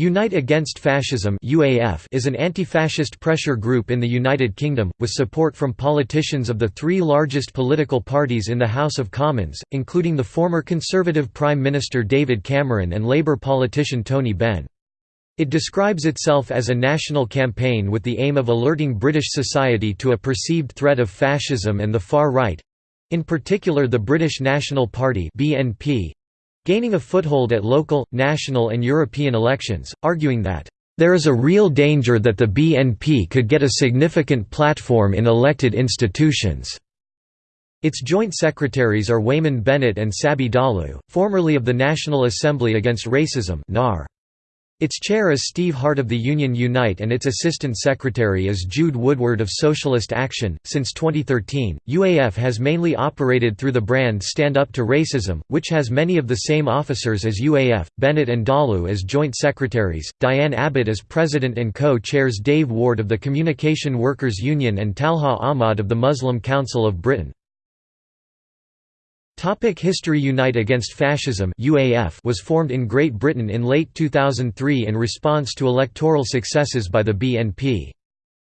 Unite Against Fascism is an anti-fascist pressure group in the United Kingdom with support from politicians of the three largest political parties in the House of Commons, including the former Conservative Prime Minister David Cameron and Labour politician Tony Benn. It describes itself as a national campaign with the aim of alerting British society to a perceived threat of fascism and the far right—in particular the British National Party (BNP), gaining a foothold at local, national and European elections, arguing that, "...there is a real danger that the BNP could get a significant platform in elected institutions." Its joint secretaries are Weyman Bennett and Sabby Dhalu, formerly of the National Assembly Against Racism NAR. Its chair is Steve Hart of the Union Unite and its assistant secretary is Jude Woodward of Socialist Action. Since 2013, UAF has mainly operated through the brand Stand Up to Racism, which has many of the same officers as UAF, Bennett and Dhalu as joint secretaries, Diane Abbott as president and co-chairs Dave Ward of the Communication Workers Union and Talha Ahmad of the Muslim Council of Britain. Topic History Unite Against Fascism UAF was formed in Great Britain in late 2003 in response to electoral successes by the BNP.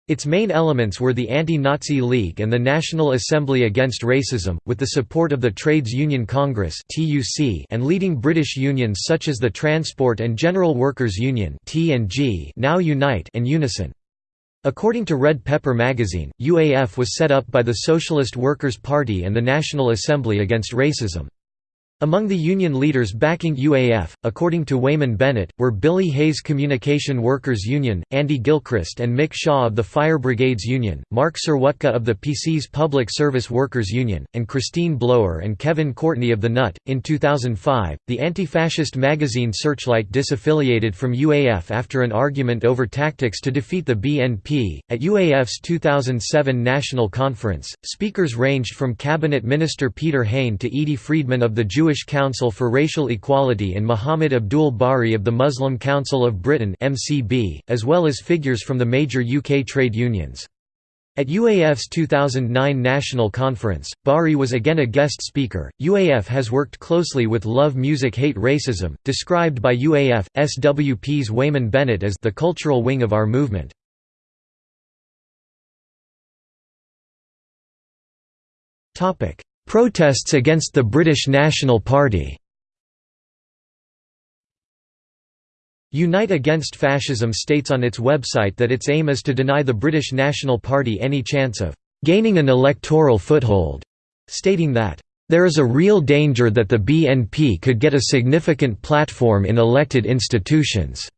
Its main elements were the Anti-Nazi League and the National Assembly Against Racism, with the support of the Trades Union Congress and leading British unions such as the Transport and General Workers Union now Unite and Unison. According to Red Pepper magazine, UAF was set up by the Socialist Workers' Party and the National Assembly Against Racism. Among the union leaders backing UAF, according to Weyman Bennett, were Billy Hayes Communication Workers Union, Andy Gilchrist and Mick Shaw of the Fire Brigades Union, Mark Serwotka of the PC's Public Service Workers Union, and Christine Blower and Kevin Courtney of the NUT. In 2005, the anti-fascist magazine Searchlight disaffiliated from UAF after an argument over tactics to defeat the BNP. At UAF's 2007 National Conference, speakers ranged from Cabinet Minister Peter Hain to Edie Friedman of the Jewish Jewish Council for Racial Equality and Muhammad Abdul Bari of the Muslim Council of Britain as well as figures from the major UK trade unions. At UAF's 2009 National Conference, Bari was again a guest speaker. UAF has worked closely with Love Music Hate Racism, described by UAF SWP's Weyman Bennett as the cultural wing of our movement. Topic: Protests against the British National Party Unite Against Fascism states on its website that its aim is to deny the British National Party any chance of «gaining an electoral foothold», stating that «there is a real danger that the BNP could get a significant platform in elected institutions».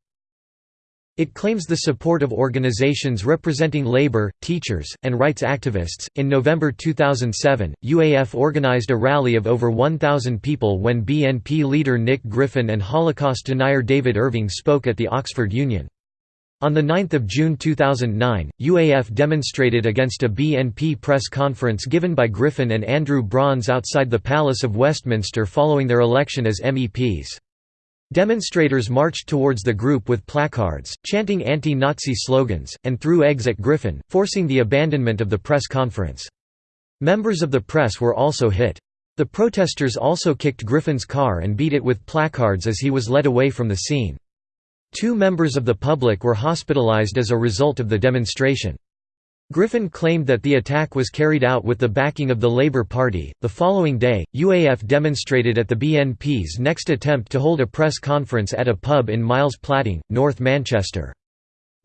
It claims the support of organizations representing labor, teachers, and rights activists. In November 2007, UAF organized a rally of over 1,000 people when BNP leader Nick Griffin and Holocaust denier David Irving spoke at the Oxford Union. On 9 June 2009, UAF demonstrated against a BNP press conference given by Griffin and Andrew Brons outside the Palace of Westminster following their election as MEPs. Demonstrators marched towards the group with placards, chanting anti-Nazi slogans, and threw eggs at Griffin, forcing the abandonment of the press conference. Members of the press were also hit. The protesters also kicked Griffin's car and beat it with placards as he was led away from the scene. Two members of the public were hospitalized as a result of the demonstration. Griffin claimed that the attack was carried out with the backing of the Labour Party. The following day, UAF demonstrated at the BNP's next attempt to hold a press conference at a pub in Miles Platting, North Manchester.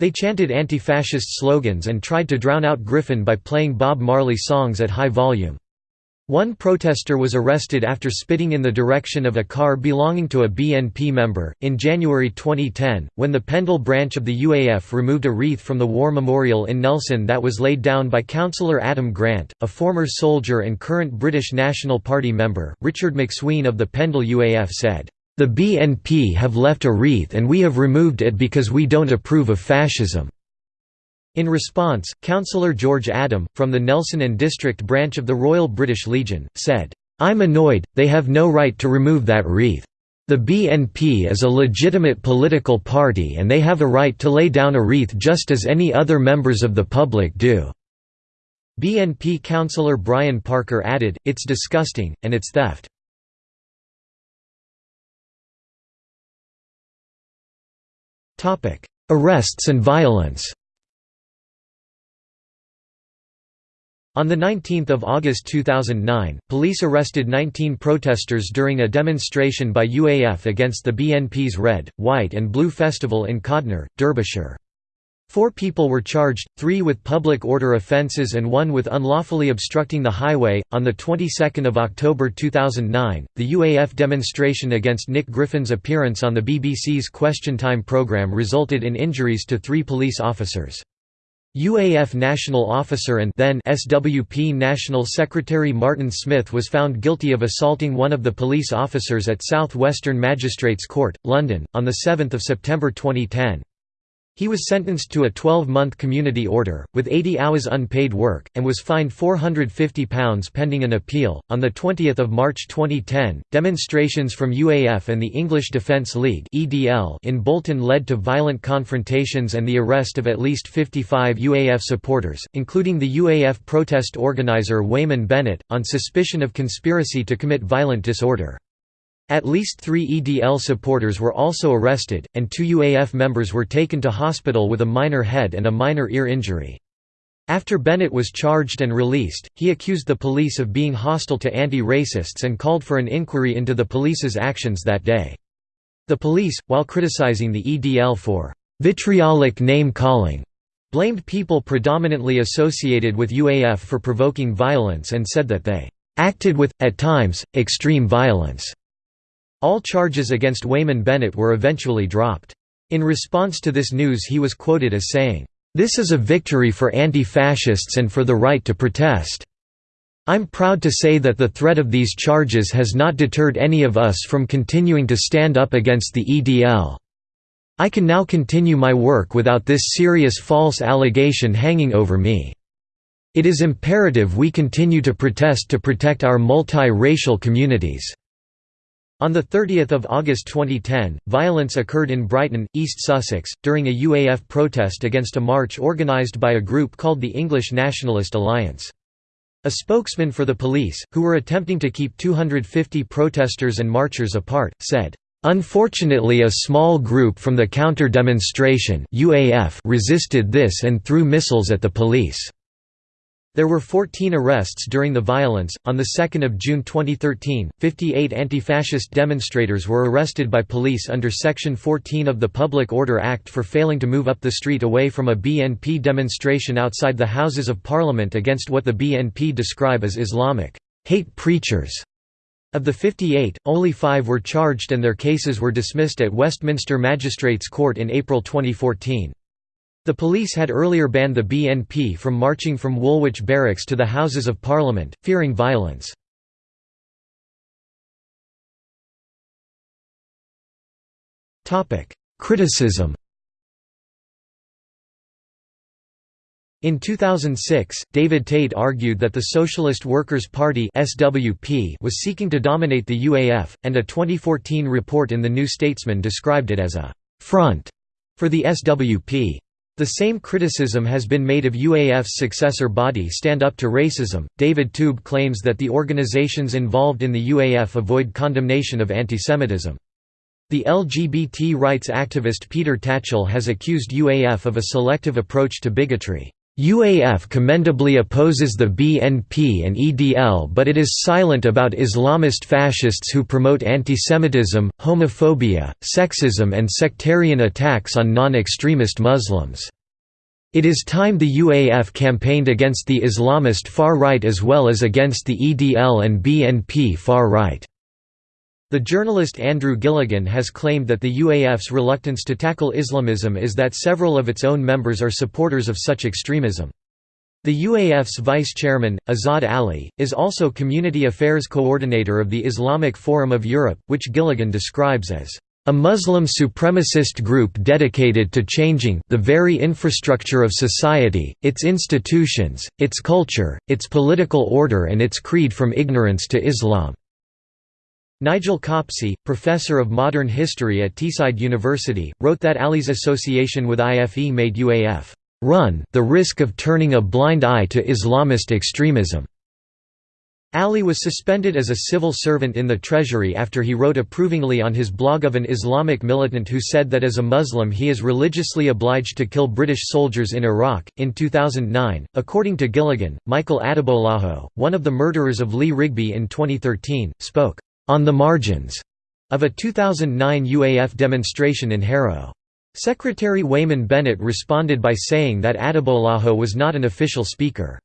They chanted anti fascist slogans and tried to drown out Griffin by playing Bob Marley songs at high volume. One protester was arrested after spitting in the direction of a car belonging to a BNP member. In January 2010, when the Pendle branch of the UAF removed a wreath from the war memorial in Nelson that was laid down by Councillor Adam Grant, a former soldier and current British National Party member, Richard McSween of the Pendle UAF said, The BNP have left a wreath and we have removed it because we don't approve of fascism. In response, Councillor George Adam, from the Nelson and District branch of the Royal British Legion, said, "'I'm annoyed, they have no right to remove that wreath. The BNP is a legitimate political party and they have a right to lay down a wreath just as any other members of the public do." BNP councillor Brian Parker added, it's disgusting, and it's theft. Arrests and violence On 19 August 2009, police arrested 19 protesters during a demonstration by UAF against the BNP's Red, White and Blue Festival in Codnor, Derbyshire. Four people were charged, three with public order offences and one with unlawfully obstructing the highway. On the 22nd of October 2009, the UAF demonstration against Nick Griffin's appearance on the BBC's Question Time programme resulted in injuries to three police officers. UAF national officer and then SWP National Secretary Martin Smith was found guilty of assaulting one of the police officers at South Western Magistrates Court, London, on 7 September 2010. He was sentenced to a 12-month community order, with 80 hours unpaid work, and was fined £450 pending an appeal. On 20 March 2010, demonstrations from UAF and the English Defence League in Bolton led to violent confrontations and the arrest of at least 55 UAF supporters, including the UAF protest organiser Weyman Bennett, on suspicion of conspiracy to commit violent disorder. At least three EDL supporters were also arrested, and two UAF members were taken to hospital with a minor head and a minor ear injury. After Bennett was charged and released, he accused the police of being hostile to anti-racists and called for an inquiry into the police's actions that day. The police, while criticizing the EDL for vitriolic name-calling, blamed people predominantly associated with UAF for provoking violence and said that they acted with, at times, extreme violence. All charges against Weyman Bennett were eventually dropped. In response to this news he was quoted as saying, "'This is a victory for anti-fascists and for the right to protest. I'm proud to say that the threat of these charges has not deterred any of us from continuing to stand up against the EDL. I can now continue my work without this serious false allegation hanging over me. It is imperative we continue to protest to protect our multi-racial communities.' On 30 August 2010, violence occurred in Brighton, East Sussex, during a UAF protest against a march organised by a group called the English Nationalist Alliance. A spokesman for the police, who were attempting to keep 250 protesters and marchers apart, said, Unfortunately a small group from the counter-demonstration resisted this and threw missiles at the police. There were 14 arrests during the violence. On the 2nd of June 2013, 58 anti-fascist demonstrators were arrested by police under Section 14 of the Public Order Act for failing to move up the street away from a BNP demonstration outside the Houses of Parliament against what the BNP describe as Islamic hate preachers. Of the 58, only 5 were charged and their cases were dismissed at Westminster Magistrates Court in April 2014. The police had earlier banned the BNP from marching from Woolwich Barracks to the Houses of Parliament, fearing violence. Criticism In 2006, David Tate argued that the Socialist Workers' Party (SWP) was seeking to dominate the UAF, and a 2014 report in The New Statesman described it as a «front» for the SWP. The same criticism has been made of UAF's successor body Stand Up to Racism. David Toube claims that the organizations involved in the UAF avoid condemnation of antisemitism. The LGBT rights activist Peter Tatchell has accused UAF of a selective approach to bigotry. UAF commendably opposes the BNP and EDL but it is silent about Islamist fascists who promote antisemitism, homophobia, sexism and sectarian attacks on non-extremist Muslims. It is time the UAF campaigned against the Islamist far right as well as against the EDL and BNP far right. The journalist Andrew Gilligan has claimed that the UAF's reluctance to tackle Islamism is that several of its own members are supporters of such extremism. The UAF's vice-chairman, Azad Ali, is also Community Affairs Coordinator of the Islamic Forum of Europe, which Gilligan describes as a Muslim supremacist group dedicated to changing the very infrastructure of society, its institutions, its culture, its political order and its creed from ignorance to Islam. Nigel Copsey, professor of modern history at Teesside University, wrote that Ali's association with IFE made UAF run the risk of turning a blind eye to Islamist extremism. Ali was suspended as a civil servant in the Treasury after he wrote approvingly on his blog of an Islamic militant who said that as a Muslim he is religiously obliged to kill British soldiers in Iraq. In 2009, according to Gilligan, Michael Adebolajo, one of the murderers of Lee Rigby in 2013, spoke on the margins of a 2009 UAF demonstration in Harrow. Secretary Weyman Bennett responded by saying that Adebolajo was not an official speaker.